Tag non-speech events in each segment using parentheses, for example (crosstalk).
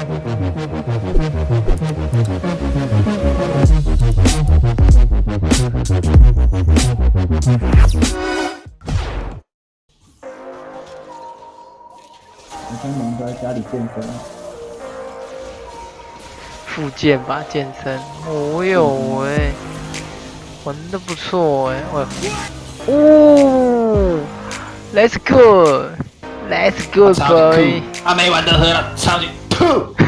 你看萌哥在家里健身，复健吧，健身。哦哟喂，玩的不错哎，喂，哦，Let's go，Let's go 他没玩的喝了，超级吐。(laughs)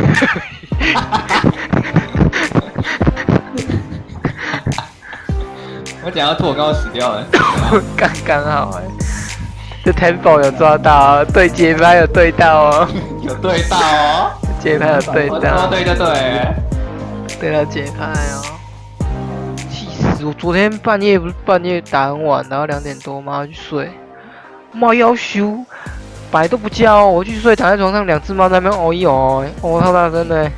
我讲要吐，我刚刚死掉了。(laughs) 刚刚好哎，这 tempo 有抓到，对节拍有对到哦，(laughs) 有对到哦，节拍有对到，对对对，对到节拍哦。气死我！昨天半夜不是半夜打很晚，然后两点多妈去睡，猫要羞，白都不叫，我去睡，躺在床上，两只猫在那边哦一哦，哦超大声的。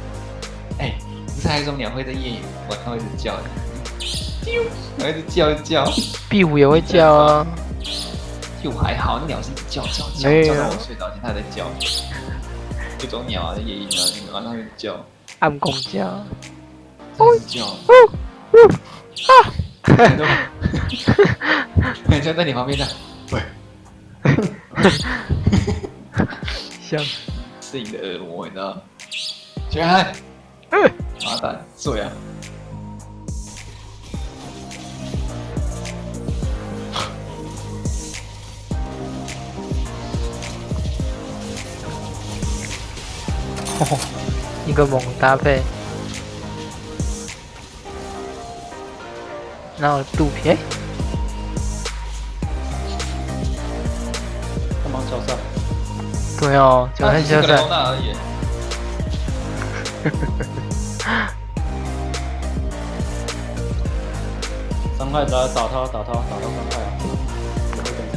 哎，不是还有一种鸟会在夜晚上会一直叫的？(laughs) 还一直叫一叫，壁虎也会叫啊。壁虎还好，那鸟是一直叫叫叫，叫到我睡着前它在叫。一种鸟啊，夜莺啊，晚上会叫。暗公叫。哦叫。哦哦啊！(laughs) (laughs) 很像在你旁边的。喂。像。是你的恶魔，你知道？起来。嗯。麻蛋，睡啊。(laughs) 一个猛搭配，然后肚皮，帮忙消散。对哦，就很消散。而已。(laughs) 伤害打打他，打他，打他伤害啊！我会跟上。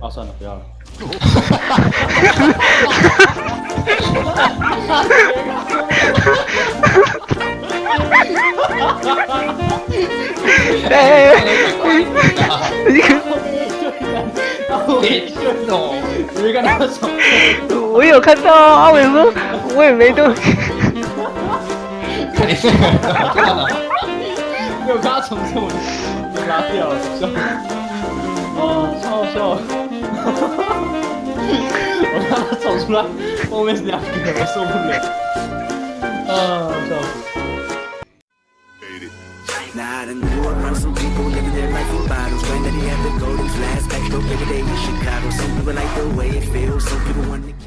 啊，算了，不要了。(laughs) 哎，你看，你看他走，我有看到阿伟说，我也没动。看你这个，看到没有？他从这里被拉掉了，笑，啊，超好笑，我让他走出来，后面是两个，我受不了，啊，笑死。Now I done grew around some people living their life in bottles. Granddaddy had the golden flask Back door every day in Chicago Some people like the way it feels. Some people want to